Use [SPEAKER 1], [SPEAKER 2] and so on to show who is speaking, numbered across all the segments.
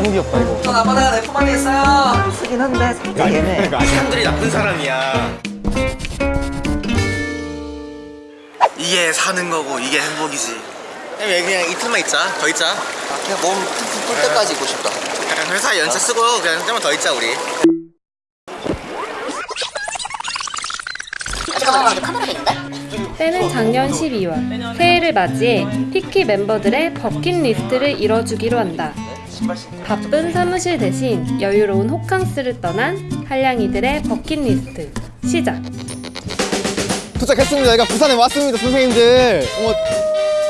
[SPEAKER 1] 너무 귀엽다 이거.
[SPEAKER 2] 전 아빠가 내 품안에 있어요. 쓰긴 한데 살짝 애매해
[SPEAKER 3] 사람들이 나쁜 사람이야. 이게 사는 거고 이게 행복이지. 그냥 그냥 이틀만 있자. 더 있자.
[SPEAKER 2] 그냥 몸 푹푹 뜰 때까지 있고 싶다.
[SPEAKER 3] 그냥 회사 연차 쓰고 그냥 좀만 더 있자 우리.
[SPEAKER 4] 때는 작년 12월. 새해를 맞이해 피키 멤버들의 버킷리스트를 이뤄주기로 한다. 바쁜 사무실 대신 여유로운 호캉스를 떠난 한량이들의 버킷리스트. 시작!
[SPEAKER 1] 도착했습니다. 여기가 부산에 왔습니다 선생님들. 어머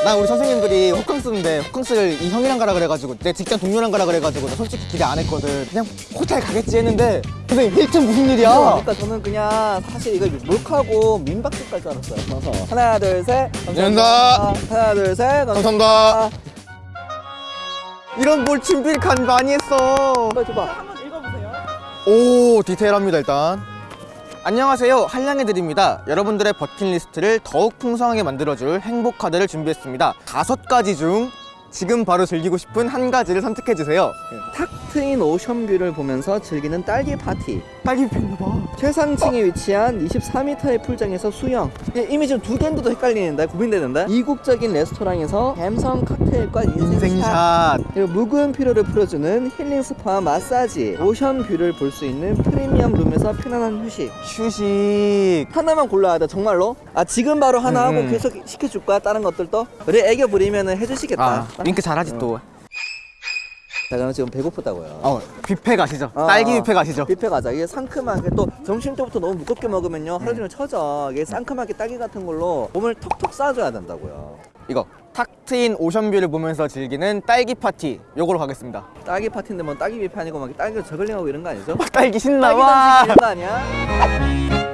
[SPEAKER 1] 난 우리 선생님들이 호캉스인데 호캉스를 이 형이랑 가라 그래가지고 내 직장 동료랑 가라 그래가지고 나 솔직히 기대 안 했거든. 그냥 호텔 가겠지 했는데 선생님 힐튼 무슨 일이야?
[SPEAKER 2] 그러니까 저는 그냥 사실 이거 몰카고 민박집 갈 줄 알았어요. 그래서 하나 둘 셋.
[SPEAKER 1] 감사합니다.
[SPEAKER 2] 하나 둘 셋.
[SPEAKER 1] 감사합니다 이런 뭘 준비를 간 많이 했어.
[SPEAKER 2] 줘봐.
[SPEAKER 1] 오 디테일합니다 일단. 안녕하세요. 한량이들입니다. 여러분들의 버킷리스트를 더욱 풍성하게 만들어줄 행복 카드를 준비했습니다. 다섯 가지 중 지금 바로 즐기고 싶은 한 가지를 선택해주세요.
[SPEAKER 2] 탁 트인 오션뷰를 보면서 즐기는 딸기 파티.
[SPEAKER 1] 딸기 폈나봐.
[SPEAKER 2] 최상층에 위치한 24m의 풀장에서 수영. 이게 이미 지금 두 개인데도 헷갈리는데 고민되는데? 이국적인 레스토랑에서 감성 칵테일과 인생샷. 그리고 묵은 피로를 풀어주는 힐링 스파 마사지. 오션뷰를 볼 수 있는 프리미엄 룸에서 편안한 휴식.
[SPEAKER 1] 휴식.
[SPEAKER 2] 하나만 골라야 돼 정말로? 아 지금 바로 하나 하고
[SPEAKER 1] 음.
[SPEAKER 2] 계속 시켜줄 거야 다른 것들도? 우리 애교 부리면 해주시겠다.
[SPEAKER 1] 아 윙크 잘하지 또.
[SPEAKER 2] 자 저는 지금 배고프다고요.
[SPEAKER 1] 어, 뷔페 가시죠.
[SPEAKER 2] 어,
[SPEAKER 1] 딸기
[SPEAKER 2] 어.
[SPEAKER 1] 뷔페 가시죠.
[SPEAKER 2] 뷔페 가자. 이게 상큼하게 또 점심 때부터 너무 무겁게 먹으면요. 하루 종일 처져. 이게 상큼하게 딸기 같은 걸로 몸을 톡톡 쏴줘야 된다고요.
[SPEAKER 1] 이거 탁 트인 오션뷰를 보면서 즐기는 딸기 파티 요거로 가겠습니다.
[SPEAKER 2] 딸기 파티인데 뭐 딸기 뷔페 아니고 막 딸기 저글링하고 이런 거 아니죠?
[SPEAKER 1] 딸기
[SPEAKER 2] 딸기
[SPEAKER 1] 신나와.
[SPEAKER 2] 단식 이런 거 아니야?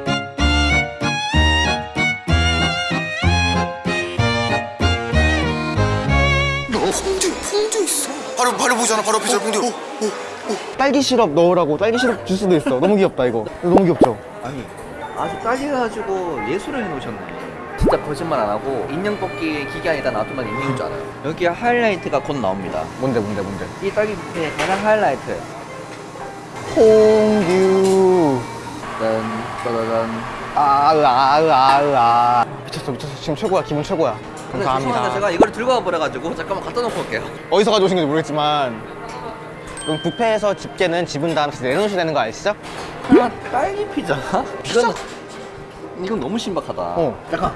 [SPEAKER 3] 바로 바로 보잖아 바로 앞에 저 퐁듀 오, 오.
[SPEAKER 1] 딸기 시럽 넣으라고. 딸기 시럽 주스도 있어. 너무 귀엽다 이거. 너무 귀엽죠?
[SPEAKER 2] 아니. 아주 딸기 가지고 예술을 해놓으셨네. 진짜 거짓말 안 하고 인형 뽑기 기계 아니다 놔두면 인형인 줄 알아요. 여기 하이라이트가 곧 나옵니다.
[SPEAKER 1] 뭔데 뭔데 뭔데?
[SPEAKER 2] 이 딸기 뷔페의 가장 하이라이트.
[SPEAKER 1] 퐁듀
[SPEAKER 2] 짠 짜자잔.
[SPEAKER 1] 아으아 으아 으아. 미쳤어 미쳤어. 지금 최고야. 기분 최고야 감사합니다.
[SPEAKER 2] 제가 이걸 들고 와버려가지고 잠깐만 갖다 놓고 올게요.
[SPEAKER 1] 어디서 가져오신 건지 모르겠지만 그럼 뷔페에서 집게는 집은 다음 에 내려놓으셔야 되는 거 아시죠?
[SPEAKER 2] 하나 딸기 피자? 이건 이건 너무 신박하다.
[SPEAKER 1] 어.
[SPEAKER 2] 잠깐.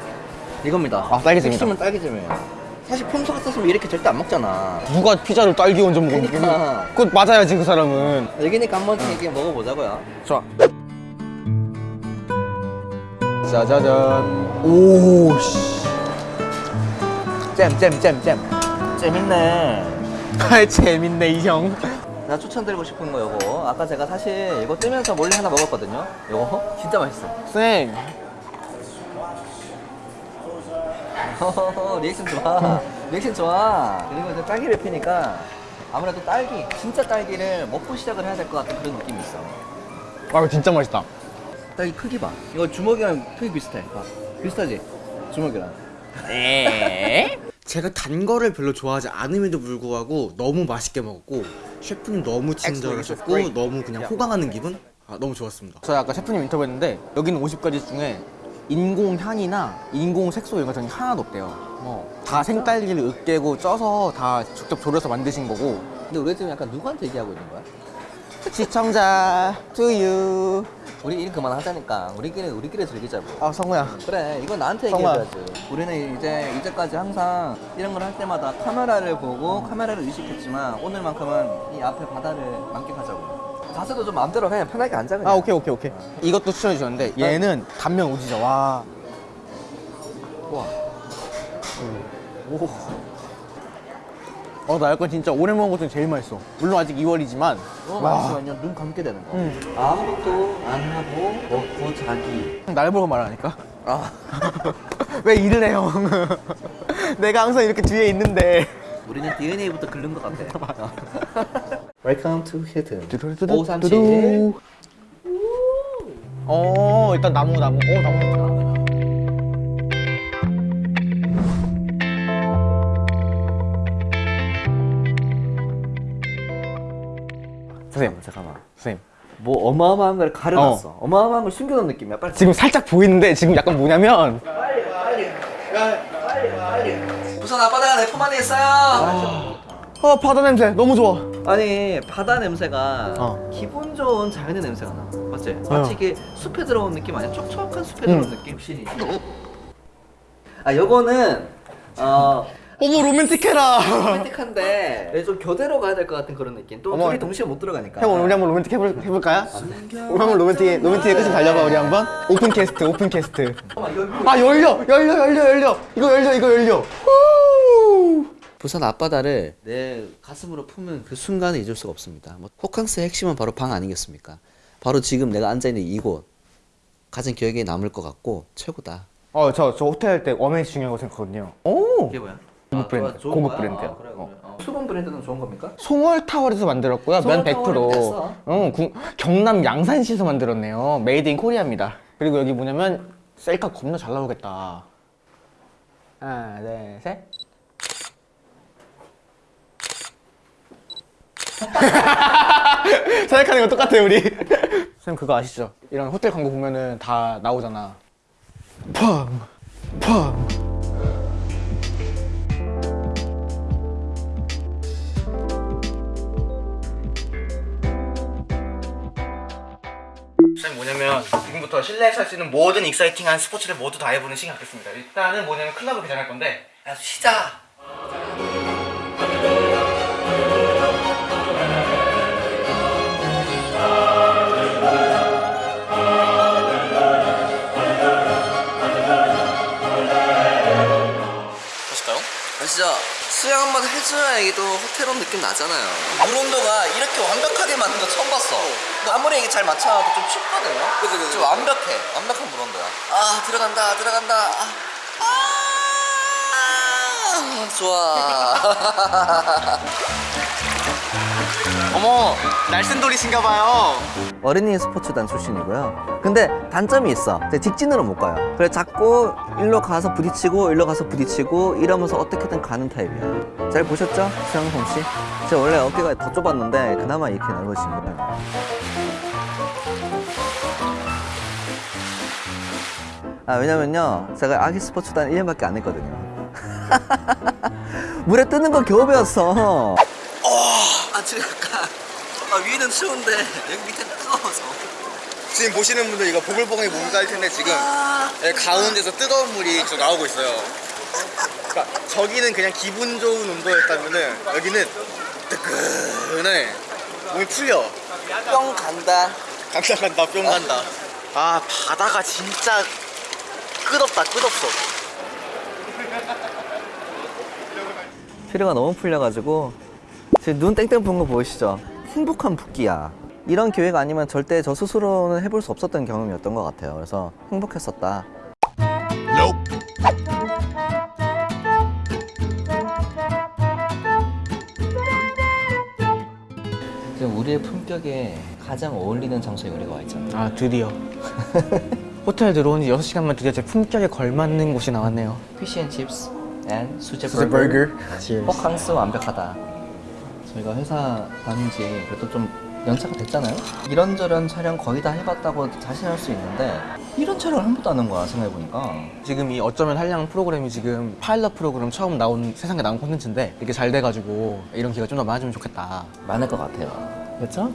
[SPEAKER 2] 이겁니다.
[SPEAKER 1] 아, 딸기잼이다.
[SPEAKER 2] 핵심은 딸기잼이에요. 사실 평소 같았으면 이렇게 절대 안 먹잖아.
[SPEAKER 1] 누가 피자를 딸기 얹어 먹어
[SPEAKER 2] 그러니까.
[SPEAKER 1] 그거 맞아야지 그 사람은.
[SPEAKER 2] 여기니까 한 번쯤 이렇게 먹어보자고요.
[SPEAKER 1] 좋아. 짜자잔. 오씨
[SPEAKER 2] 잼잼잼잼. 재밌네.
[SPEAKER 1] 아 재밌네 이형.
[SPEAKER 2] 나 추천드리고 싶은 거 요거. 아까 제가 사실 이거 뜨면서 몰래 하나 먹었거든요. 요거? 진짜 맛있어.
[SPEAKER 1] 쌤.
[SPEAKER 2] 리액션 좋아. 리액션 좋아. 그리고 이제 딸기를 피니까 아무래도 딸기 진짜 딸기를 먹고 시작을 해야 될 것 같은 그런 느낌이 있어.
[SPEAKER 1] 아 이거 진짜 맛있다.
[SPEAKER 2] 딸기 크기 봐. 이거 주먹이랑 크기 비슷해. 봐. 비슷하지? 주먹이랑
[SPEAKER 5] 제가 단 거를 별로 좋아하지 않음에도 불구하고 너무 맛있게 먹었고 셰프님 너무 친절하셨고 너무 그냥 호강하는 기분? 아, 너무 좋았습니다.
[SPEAKER 1] 저희 아까 셰프님 인터뷰했는데 여기는 50가지 중에 인공 향이나 인공 색소 이런 것들이 하나도 없대요 어, 다 생딸기를 으깨고 쪄서 다 직접 졸여서 만드신 거고
[SPEAKER 2] 근데 우리 지금 약간 누구한테 얘기하고 있는 거야?
[SPEAKER 1] 시청자 투유
[SPEAKER 2] 우리 일 그만하자니까. 우리끼리 우리끼리 즐기자고.
[SPEAKER 1] 아 성우야.
[SPEAKER 2] 그래 이건 나한테. 얘기해줘야지. 우리는 이제 이제까지 항상 이런 걸 할 때마다 카메라를 보고 카메라를 의식했지만 오늘만큼은 이 앞에 바다를 만끽하자고. 자세도 좀 마음대로 해. 편하게 앉아 그냥.
[SPEAKER 1] 아 오케이 오케이 오케이. 이것도 추천해 주셨는데 얘는 단면 오지죠. 와.
[SPEAKER 2] 우와.
[SPEAKER 1] 오. 어, 나 약간 진짜 오래 먹은 것 중에 제일 맛있어. 물론 아직 2월이지만.
[SPEAKER 2] 너무 맛있으면요 눈 감게 되는 거
[SPEAKER 1] 음.
[SPEAKER 2] 아무것도 안 하고 먹고 자기
[SPEAKER 1] 날 보고 말하니까.
[SPEAKER 2] 아
[SPEAKER 1] 왜 일을 해, 형? 내가 항상 이렇게 뒤에 있는데.
[SPEAKER 2] 우리는 DNA부터 긁는 것 같아 Welcome to
[SPEAKER 1] 두두두두.
[SPEAKER 2] 537
[SPEAKER 1] 어, 일단 나무, 나무. 어, 나무 좋다. 선생님
[SPEAKER 2] 잠깐만.
[SPEAKER 1] 선생님
[SPEAKER 2] 뭐 어마어마한 걸 가려놨어. 어. 마어마한걸 숨겨놓은 느낌이야. 빨리.
[SPEAKER 1] 지금 살짝 보이는데 지금 약간 뭐냐면
[SPEAKER 2] 부산 앞바다가 내 품 안에 있어요.
[SPEAKER 1] 어 바다 냄새 너무 좋아
[SPEAKER 2] 아니 바다 냄새가
[SPEAKER 1] 어.
[SPEAKER 2] 기분 좋은 자연의 냄새가 나. 맞지? 마치 이게 숲에 들어온 느낌 아니야? 촉촉한 숲에 들어온 느낌. 확실히. 아 요거는 어
[SPEAKER 1] 어머 로맨틱해라
[SPEAKER 2] 로맨틱한데 좀 교대로 가야 될 것 같은 그런 느낌. 또
[SPEAKER 1] 어머.
[SPEAKER 2] 둘이 동시에 못 들어가니까.
[SPEAKER 1] 형 우리 한번 로맨틱 해볼, 해볼까요? 우리 한번 로맨틱 로맨틱의 끝을 달려봐 우리 한번 open cast open cast 아 열려 열려 열려 열려 이거 열려 이거 열려 후!
[SPEAKER 6] 부산 앞바다를 내 가슴으로 품은 그 순간을 잊을 수가 없습니다. 뭐 호캉스의 핵심은 바로 방 아니겠습니까? 바로 지금 내가 앉아 있는 이곳 가장 기억에 남을 것 같고 최고다.
[SPEAKER 1] 어저 저 호텔 할 때 amenity 중요하다고 생각하거든요 오
[SPEAKER 2] 이게 뭐야?
[SPEAKER 1] 고급 브랜드,
[SPEAKER 2] 좋아, 좋은
[SPEAKER 1] 고급
[SPEAKER 2] 거야?
[SPEAKER 1] 브랜드야.
[SPEAKER 2] 아, 그래, 그래.
[SPEAKER 1] 어.
[SPEAKER 2] 어. 수분 브랜드는 좋은 겁니까?
[SPEAKER 1] 송월 타월에서 만들었고요 면
[SPEAKER 2] 송월 타월에
[SPEAKER 1] 100%
[SPEAKER 2] 뺐어.
[SPEAKER 1] 응, 구- 경남 양산시에서 만들었네요 made in Korea입니다 그리고 여기 뭐냐면 셀카 겁나 잘 나오겠다 하나 둘 셋 생각하는 거 똑같아요 우리 선생님 그거 아시죠? 이런 호텔 광고 보면은 다 나오잖아 펑! 펑! 뭐냐면 지금부터 실내에서 할 수 있는 모든 익사이팅한 스포츠를 모두 다 해보는 시간 갖겠습니다. 일단은 뭐냐면 클럽을 개장할 건데 야 시작!
[SPEAKER 6] 아, 진짜 수영 한 번 해줘야 이게 또 호텔 온 느낌 나잖아요. 물 온도가 이렇게 완벽하게 맞는 거 처음 봤어. 근데 아무리 이게 잘 맞춰도 좀 춥거든요. 그치, 그치. 좀 완벽해. 완벽한 물 온도야. 아 들어간다 들어간다. 아, 아 좋아.
[SPEAKER 1] 어머 날쌘돌이신가 봐요
[SPEAKER 2] 어린이 스포츠단 출신이고요. 근데 단점이 있어. 직진으로 못 가요. 그래 자꾸 일로 가서 부딪히고 일로 가서 부딪히고 이러면서 어떻게든 가는 타입이야. 잘 보셨죠? 수영성 씨? 제가 원래 어깨가 더 좁았는데 그나마 이렇게 넓어진 거예요. 아 왜냐면요 제가 아기 스포츠단 1년밖에 안 했거든요. 물에 뜨는 거 겨우 배웠어.
[SPEAKER 6] 아 지금 약간 아, 위는 추운데 여기 밑에 뜨거워서.
[SPEAKER 3] 지금 보시는 분들 이거 보글보글 몸갈 텐데 지금 예, 가운데서 뜨거운 물이 저 나오고 있어요. 그러니까 저기는 그냥 기분 좋은 온도였다면은 여기는 뜨끈해. 몸이 풀려.
[SPEAKER 6] 뿅 간다.
[SPEAKER 3] 간다 간다 뿅 간다. 아 바다가 진짜 끝없다 끝없어.
[SPEAKER 2] 피로가 너무 풀려가지고 눈 땡땡 부은 거 보이시죠? 행복한 붓기야. 이런 기회가 아니면 절대 저 스스로는 해볼 수 없었던 경험이었던 것 같아요. 그래서 행복했었다. 지금 우리의 품격에 가장 어울리는 장소에 우리가 와 있잖아.
[SPEAKER 1] 아 드디어 호텔 들어온 지 6시간만 드디어 제 품격에 걸맞는 곳이 나왔네요
[SPEAKER 2] fish and chips and 수제
[SPEAKER 1] 수제
[SPEAKER 2] 버거.
[SPEAKER 1] 버거. Cheers.
[SPEAKER 2] 호캉스 완벽하다. 저희가 회사 다닌 지 그래도 좀 연차가 됐잖아요. 이런저런 촬영 거의 다 해봤다고 자신할 수 있는데 이런 촬영을 한 번도 안 한 거야 생각해보니까.
[SPEAKER 1] 지금 이 어쩌면 한량 프로그램이 지금 파일럿 프로그램 처음 나온 세상에 나온 콘텐츠인데 이렇게 잘 돼가지고 이런 기회가 좀 더 많아지면 좋겠다
[SPEAKER 2] 많을 것 같아요. 그렇죠?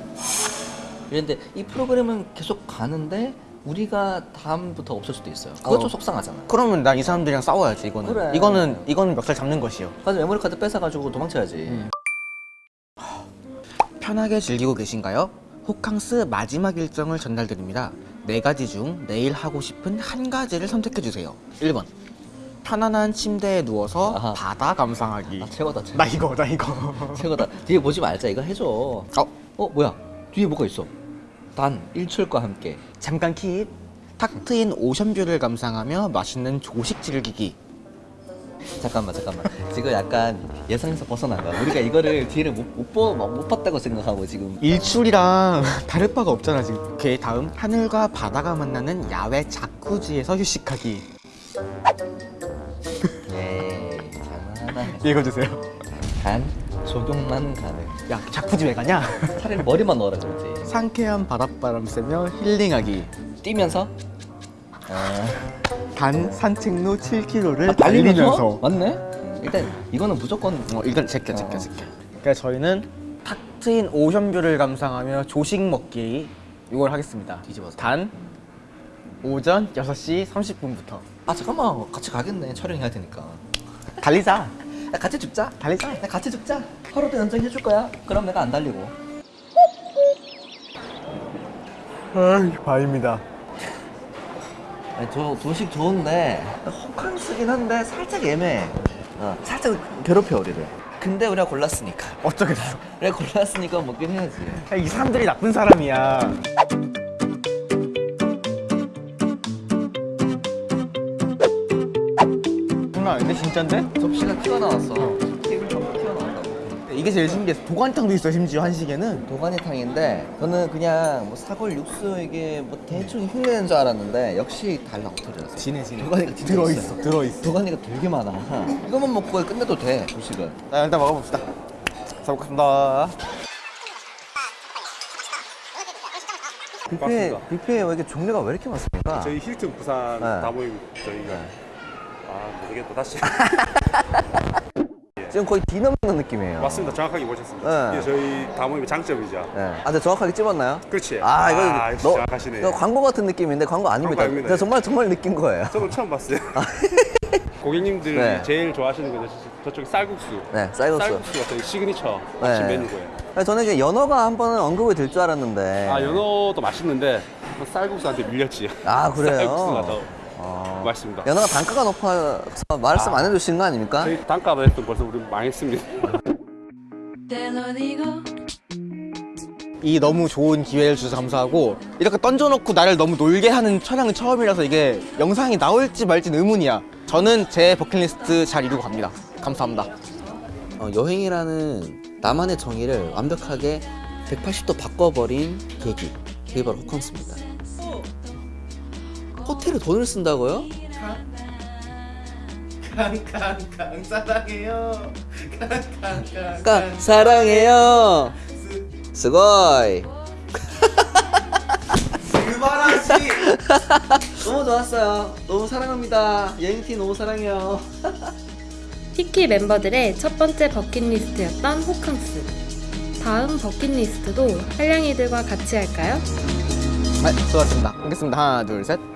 [SPEAKER 2] 그런데 이 프로그램은 계속 가는데 우리가 다음부터 없을 수도 있어요.
[SPEAKER 1] 어.
[SPEAKER 2] 좀 속상하잖아.
[SPEAKER 1] 그러면 난 이 사람들이랑 싸워야지 이거는
[SPEAKER 2] 그래.
[SPEAKER 1] 이거는 이거는 멱살 잡는 것이요
[SPEAKER 2] 맞아 메모리 카드 뺏어가지고 도망쳐야지.
[SPEAKER 1] 편하게 즐기고 계신가요? 호캉스 마지막 일정을 전달드립니다. 네 가지 중 내일 하고 싶은 한 가지를 선택해 주세요. 1번. 편안한 침대에 누워서
[SPEAKER 2] 아하.
[SPEAKER 1] 바다 감상하기.
[SPEAKER 2] 아 최고다 최고.
[SPEAKER 1] 나 이거, 나 이거.
[SPEAKER 2] 최고다. 뒤에 보지 말자. 이거 해줘.
[SPEAKER 1] 어,
[SPEAKER 2] 어 뭐야? 뒤에 뭐가 있어? 단 일출과 함께.
[SPEAKER 1] 잠깐 킵. 탁 트인 오션뷰를 감상하며 맛있는 조식 즐기기.
[SPEAKER 2] 잠깐만 잠깐만. 지금 약간 예상에서 벗어난 거야. 우리가 이거를 뒤를 못못 못 봤다고 생각하고 지금.
[SPEAKER 1] 일출이랑 다를 바가 없잖아 지금. 오케이 다음 하늘과 바다가 만나는 야외 자쿠지에서 휴식하기.
[SPEAKER 2] 에이 장난하나.
[SPEAKER 1] 읽어주세요.
[SPEAKER 2] 단 적용만 가능.
[SPEAKER 1] 야 자쿠지 왜 가냐?
[SPEAKER 2] 차라리 머리만 넣어라 그러지.
[SPEAKER 1] 상쾌한 바닷바람 쐬며 힐링하기
[SPEAKER 2] 뛰면서
[SPEAKER 1] 단 산책로 7km를
[SPEAKER 2] 아,
[SPEAKER 1] 달리면서
[SPEAKER 2] 맞네. 일단 이거는 무조건
[SPEAKER 1] 어 일단 제껴 제껴
[SPEAKER 2] 어.
[SPEAKER 1] 제껴 그래서 저희는 탁 트인 오션뷰를 감상하며 조식 먹기 이걸 하겠습니다
[SPEAKER 2] 뒤집어서.
[SPEAKER 1] 단 오전 6시 30분부터
[SPEAKER 2] 아 잠깐만 같이 가겠네 촬영해야 되니까.
[SPEAKER 1] 달리자
[SPEAKER 2] 야 같이 죽자.
[SPEAKER 1] 달리자
[SPEAKER 2] 야 같이 죽자. 하루도 연장 해줄 거야. 그럼 내가 안 달리고.
[SPEAKER 1] 아 바입니다
[SPEAKER 2] 아니, 저 도식 좋은데 호캉스긴 한데 살짝 애매해. 어, 살짝 괴롭혀 우리를. 근데 우리가 골랐으니까.
[SPEAKER 1] 어쩌겠어
[SPEAKER 2] 우리가 골랐으니까 먹긴 해야지.
[SPEAKER 1] 야, 이 사람들이 나쁜 사람이야 장난 아닌데 진짠데?
[SPEAKER 2] 접시가 튀어나왔어.
[SPEAKER 1] 이게 제일 신기했어 도가니탕도 있어 심지어 한식에는.
[SPEAKER 2] 도가니탕인데 저는 그냥 뭐 사골 육수 이게 뭐 대충 흉내낸 줄 알았는데 역시 달라 엎드려서
[SPEAKER 1] 진해 진해.
[SPEAKER 2] 도가니가 진짜
[SPEAKER 1] 들어있어
[SPEAKER 2] 있어요.
[SPEAKER 1] 들어있어.
[SPEAKER 2] 도가니가 되게 많아. 이것만 먹고 끝내도 돼 조식은.
[SPEAKER 1] 자 일단 먹어봅시다. 잘 먹겠습니다.
[SPEAKER 7] 뷔페 뷔페에 왜 이렇게 종류가 왜 이렇게 많습니까?
[SPEAKER 8] 저희 힐튼 부산
[SPEAKER 7] 네.
[SPEAKER 8] 다 모임 저희가. 아 모르겠다 다시
[SPEAKER 7] 지금 거의 디너 먹는 느낌이에요.
[SPEAKER 8] 맞습니다 정확하게 보셨습니다
[SPEAKER 7] 네.
[SPEAKER 8] 이게 저희 다모임의 장점이죠
[SPEAKER 7] 네. 아, 근데 정확하게 찝었나요?
[SPEAKER 8] 그렇지
[SPEAKER 7] 아, 이거
[SPEAKER 8] 아,
[SPEAKER 7] 너-
[SPEAKER 8] 정확하시네
[SPEAKER 7] 이거 광고 같은 느낌인데 광고 아닙니다.
[SPEAKER 8] 광고 아닙니다.
[SPEAKER 7] 제가 정말 정말 느낀 거예요.
[SPEAKER 8] 저도 처음 봤어요 고객님들이
[SPEAKER 7] 네.
[SPEAKER 8] 제일 좋아하시는 건 저- 저쪽에 쌀국수
[SPEAKER 7] 네, 쌀국수.
[SPEAKER 8] 쌀국수가 저희 시그니처 아침
[SPEAKER 7] 네.
[SPEAKER 8] 메뉴고요
[SPEAKER 7] 아니, 저는 이제 연어가 한 번은 언급이 될 줄 알았는데.
[SPEAKER 8] 아 연어도 맛있는데 쌀국수한테 밀렸지
[SPEAKER 7] 아, 그래요?
[SPEAKER 8] 쌀국수가 더
[SPEAKER 7] 아.
[SPEAKER 8] 맛있습니다
[SPEAKER 7] 연어가 단가가 높아서 말씀 안 해주신 거 아닙니까?
[SPEAKER 8] 저희 단가도 했던 벌써 우리 망했습니다.
[SPEAKER 1] 이 너무 좋은 기회를 주셔서 감사하고 이렇게 던져놓고 나를 너무 놀게 하는 촬영은 처음이라서 이게 영상이 나올지 말지 의문이야 저는 제 버킷리스트 잘 이루고 갑니다 감사합니다
[SPEAKER 2] 어, 여행이라는 나만의 정의를 완벽하게 180도 바꿔버린 계기 그게 바로 호캉스입니다 호텔에 돈을 쓴다고요?
[SPEAKER 1] 깡깡깡 사랑해요.
[SPEAKER 2] 까 사랑해요. 스고이.
[SPEAKER 1] 그만하지.
[SPEAKER 2] 너무 좋았어요. 너무 사랑합니다. 여행팀 너무 사랑해요.
[SPEAKER 4] 티키 멤버들의 첫 번째 버킷리스트였던 호캉스. 다음 버킷리스트도 한량이들과 같이 할까요?
[SPEAKER 1] 네 수고하셨습니다. 하겠습니다. 하나 둘셋